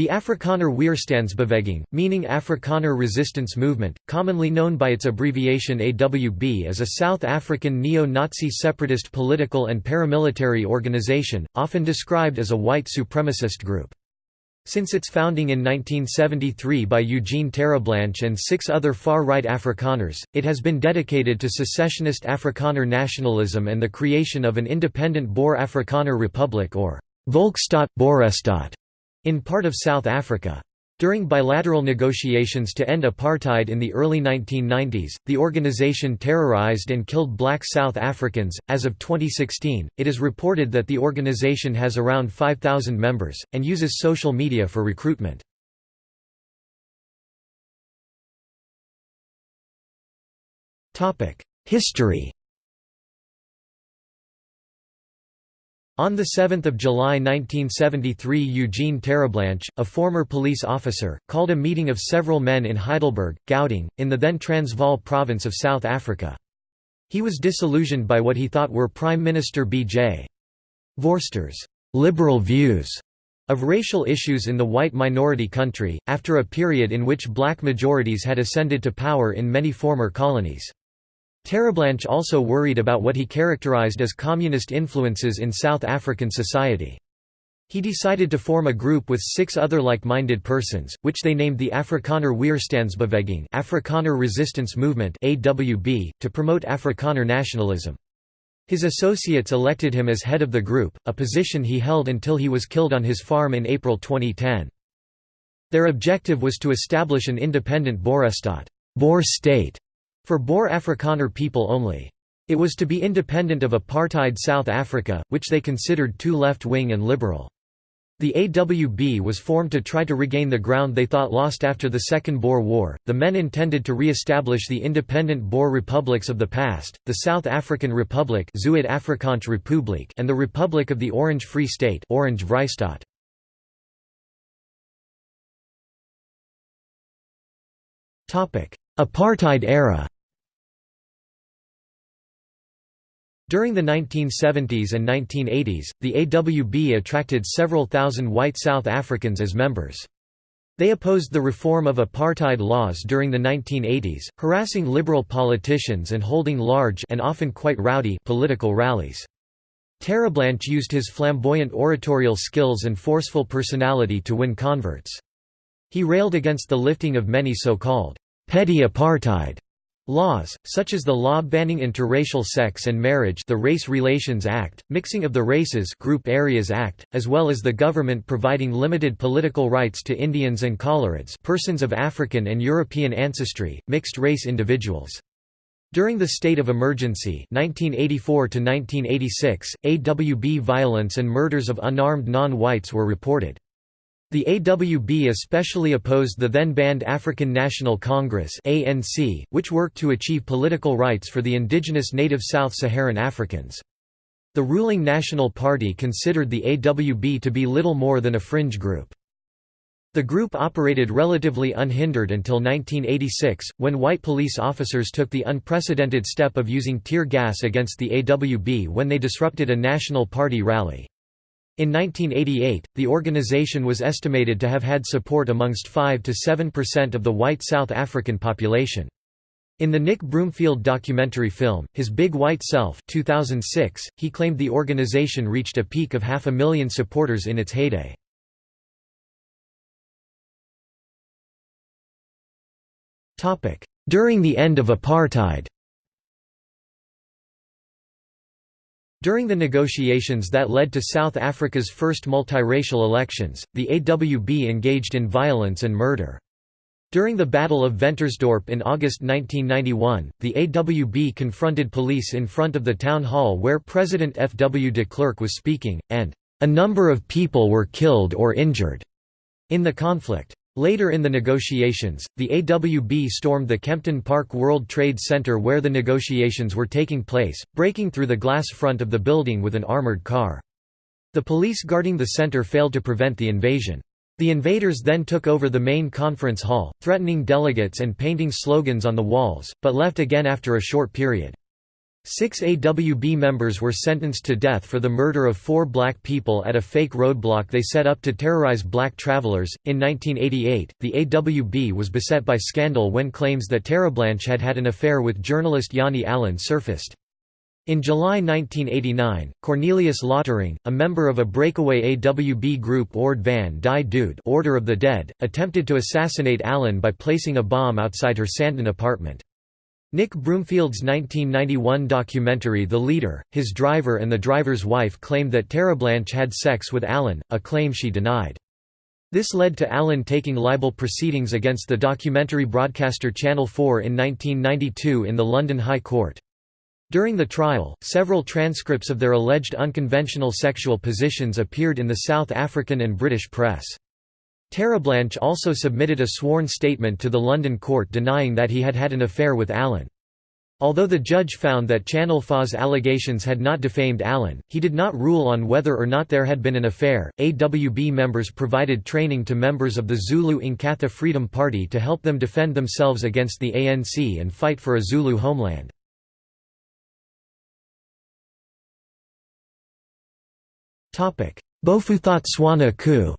The Afrikaner Weerstandsbeweging, meaning Afrikaner Resistance Movement, commonly known by its abbreviation AWB is a South African neo-Nazi separatist political and paramilitary organization, often described as a white supremacist group. Since its founding in 1973 by Eugene Terreblanche and six other far-right Afrikaners, it has been dedicated to secessionist Afrikaner nationalism and the creation of an independent Boer Afrikaner Republic or Volksstaat Boerestaat in part of South Africa. During bilateral negotiations to end apartheid in the early 1990s, the organization terrorized and killed black South Africans. As of 2016, it is reported that the organization has around 5,000 members, and uses social media for recruitment. History On 7 July 1973 Eugene Terreblanche, a former police officer, called a meeting of several men in Heidelberg, Gauteng, in the then Transvaal province of South Africa. He was disillusioned by what he thought were Prime Minister B.J. Vorster's «liberal views» of racial issues in the white minority country, after a period in which black majorities had ascended to power in many former colonies. Terreblanche also worried about what he characterized as communist influences in South African society. He decided to form a group with six other like-minded persons, which they named the Afrikaner Weerstandsbeweging Afrikaner Resistance Movement AWB, to promote Afrikaner nationalism. His associates elected him as head of the group, a position he held until he was killed on his farm in April 2010. Their objective was to establish an independent Boerestaat Boer state for Boer Afrikaner people only. It was to be independent of apartheid South Africa, which they considered too left-wing and liberal. The AWB was formed to try to regain the ground they thought lost after the Second Boer War. The men intended to re-establish the independent Boer republics of the past, the South African Republic and the Republic of the Orange Free State Orange. Apartheid era During the 1970s and 1980s, the AWB attracted several thousand white South Africans as members. They opposed the reform of apartheid laws during the 1980s, harassing liberal politicians and holding large and often quite rowdy political rallies. Terreblanche used his flamboyant oratorial skills and forceful personality to win converts. He railed against the lifting of many so-called petty apartheid Laws, such as the law banning interracial sex and marriage the Race Relations Act, Mixing of the Races Group Areas Act, as well as the government providing limited political rights to Indians and Coloureds persons of African and European ancestry, mixed-race individuals. During the state of emergency 1984 AWB violence and murders of unarmed non-whites were reported. The AWB especially opposed the then banned African National Congress ANC, which worked to achieve political rights for the indigenous native South Saharan Africans. The ruling National Party considered the AWB to be little more than a fringe group. The group operated relatively unhindered until 1986, when white police officers took the unprecedented step of using tear gas against the AWB when they disrupted a National Party rally. In 1988, the organization was estimated to have had support amongst 5 to 7% of the white South African population. In the Nick Broomfield documentary film, His Big White Self 2006, he claimed the organization reached a peak of half a million supporters in its heyday. During the end of apartheid During the negotiations that led to South Africa's first multiracial elections, the AWB engaged in violence and murder. During the Battle of Ventersdorp in August 1991, the AWB confronted police in front of the town hall where President F. W. de Klerk was speaking, and, "...a number of people were killed or injured," in the conflict. Later in the negotiations, the AWB stormed the Kempton Park World Trade Center where the negotiations were taking place, breaking through the glass front of the building with an armored car. The police guarding the center failed to prevent the invasion. The invaders then took over the main conference hall, threatening delegates and painting slogans on the walls, but left again after a short period. Six AWB members were sentenced to death for the murder of four black people at a fake roadblock they set up to terrorize black travelers. In 1988, the AWB was beset by scandal when claims that Terreblanche had had an affair with journalist Jani Allan surfaced. In July 1989, Cornelius Lottering, a member of a breakaway AWB group Ord van die Dood Order of the Dead, attempted to assassinate Allan by placing a bomb outside her Sandton apartment. Nick Broomfield's 1991 documentary The Leader, his driver and the driver's wife claimed that Terreblanche had sex with Allan, a claim she denied. This led to Allan taking libel proceedings against the documentary broadcaster Channel 4 in 1992 in the London High Court. During the trial, several transcripts of their alleged unconventional sexual positions appeared in the South African and British press. Terreblanche also submitted a sworn statement to the London court denying that he had had an affair with Allan. Although the judge found that Channel 4's allegations had not defamed Allan, he did not rule on whether or not there had been an affair. AWB members provided training to members of the Zulu Inkatha Freedom Party to help them defend themselves against the ANC and fight for a Zulu homeland. Bophuthatswana coup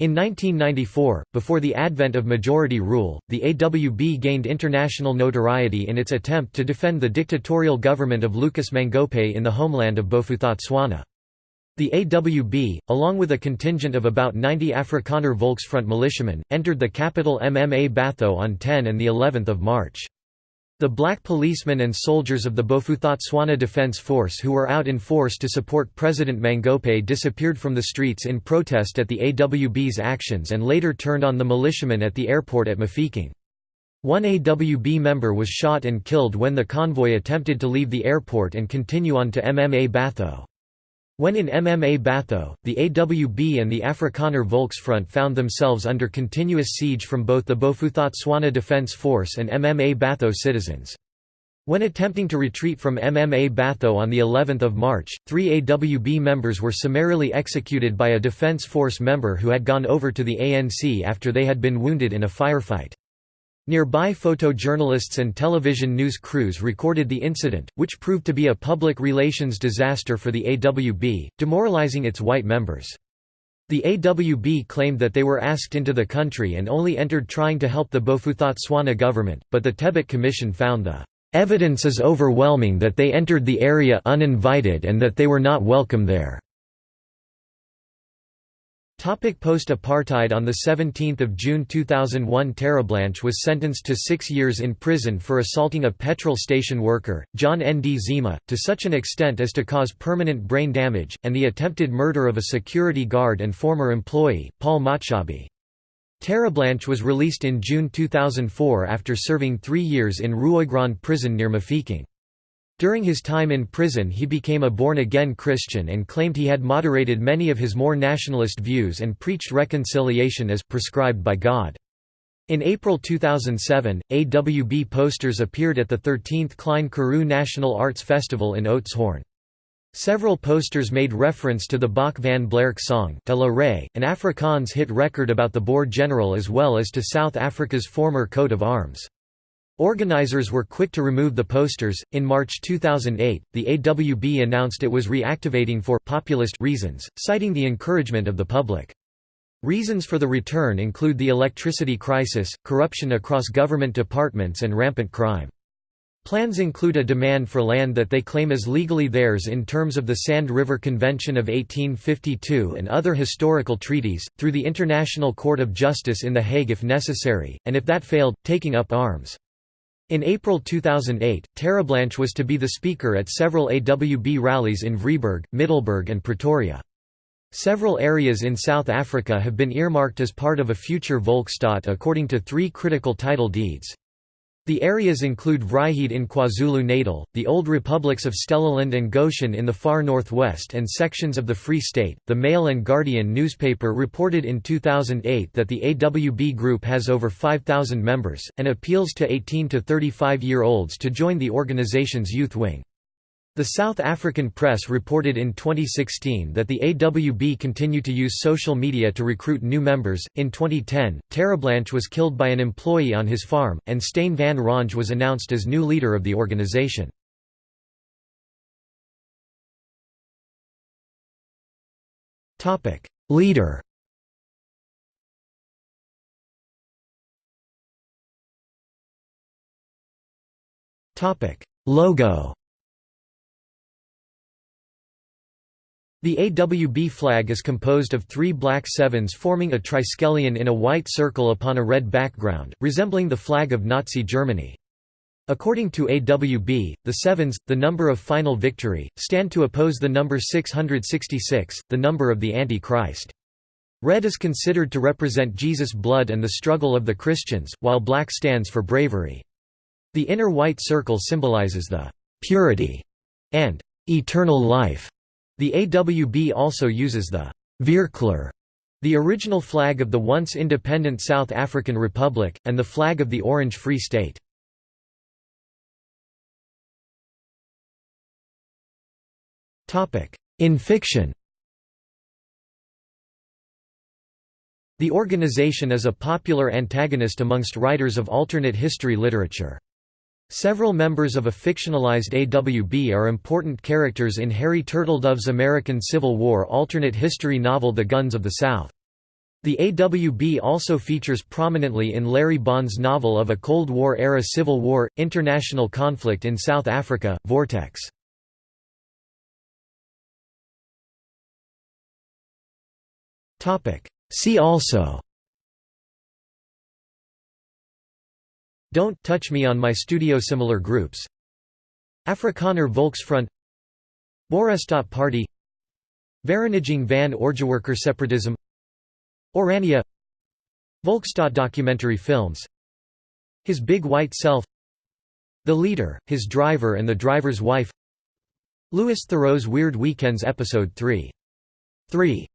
In 1994, before the advent of majority rule, the AWB gained international notoriety in its attempt to defend the dictatorial government of Lucas Mangope in the homeland of Bophuthatswana. The AWB, along with a contingent of about 90 Afrikaner Volksfront militiamen, entered the capital Mmabatho on 10 and of March. The black policemen and soldiers of the Bophuthatswana Defense Force who were out in force to support President Mangope disappeared from the streets in protest at the AWB's actions and later turned on the militiamen at the airport at Mafeking. One AWB member was shot and killed when the convoy attempted to leave the airport and continue on to Mmabatho. When in Mmabatho, the AWB and the Afrikaner Volksfront found themselves under continuous siege from both the Bophuthatswana Defense Force and Mmabatho citizens. When attempting to retreat from Mmabatho on the 11th of March, three AWB members were summarily executed by a Defense Force member who had gone over to the ANC after they had been wounded in a firefight. Nearby photojournalists and television news crews recorded the incident, which proved to be a public relations disaster for the AWB, demoralizing its white members. The AWB claimed that they were asked into the country and only entered trying to help the Bophuthatswana government, but the Tebet Commission found the "...evidence is overwhelming that they entered the area uninvited and that they were not welcome there." Post-apartheid On 17 June 2001 Terreblanche was sentenced to six years in prison for assaulting a petrol station worker, John Ndzima, to such an extent as to cause permanent brain damage, and the attempted murder of a security guard and former employee, Paul Matshabi. Terreblanche was released in June 2004 after serving three years in Rooigrond prison near Mafeking. During his time in prison he became a born-again Christian and claimed he had moderated many of his more nationalist views and preached reconciliation as prescribed by God. In April 2007, AWB posters appeared at the 13th Klein Karoo National Arts Festival in Oudtshoorn. Several posters made reference to the Bok van Blerk song De La Rey, an Afrikaans hit record about the Boer general as well as to South Africa's former coat of arms. Organizers were quick to remove the posters. In March 2008, the AWB announced it was reactivating for populist reasons, citing the encouragement of the public. Reasons for the return include the electricity crisis, corruption across government departments and rampant crime. Plans include a demand for land that they claim is legally theirs in terms of the Sand River Convention of 1852 and other historical treaties, through the International Court of Justice in The Hague if necessary, and if that failed, taking up arms. In April 2008, Terreblanche was to be the speaker at several AWB rallies in Vryburg, Middelburg and Pretoria. Several areas in South Africa have been earmarked as part of a future Volksstaat according to three critical title deeds. The areas include Vryheid in KwaZulu-Natal, the old republics of Stellaland and Goshen in the far northwest and sections of the Free State. The Mail and Guardian newspaper reported in 2008 that the AWB group has over 5,000 members, and appeals to 18 to 35 year olds to join the organization's youth wing. The South African press reported in 2016 that the AWB continue to use social media to recruit new members. In 2010, Terreblanche was killed by an employee on his farm, and Steyn von Rönge was announced as new leader of the organization. Topic: Leader. Topic: Logo. The AWB flag is composed of three black sevens forming a triskelion in a white circle upon a red background, resembling the flag of Nazi Germany. According to AWB, the sevens, the number of final victory, stand to oppose the number 666, the number of the Antichrist. Red is considered to represent Jesus' blood and the struggle of the Christians, while black stands for bravery. The inner white circle symbolizes the purity and eternal life the AWB also uses the Vierkleur, the original flag of the once independent South African Republic, and the flag of the Orange Free State. In fiction The organization is a popular antagonist amongst writers of alternate history literature. Several members of a fictionalized AWB are important characters in Harry Turtledove's American Civil War alternate history novel The Guns of the South. The AWB also features prominently in Larry Bond's novel of a Cold War-era Civil War, international conflict in South Africa, Vortex. See also Don't touch me on my studio similar groups. Afrikaner Volksfront. Boerestaat Party. Vereniging van Orgewerker Separatism. Orania. Volksstaat documentary films. His Big White Self. The Leader, His Driver and the Driver's Wife. Louis Theroux's Weird Weekends Episode 3. 3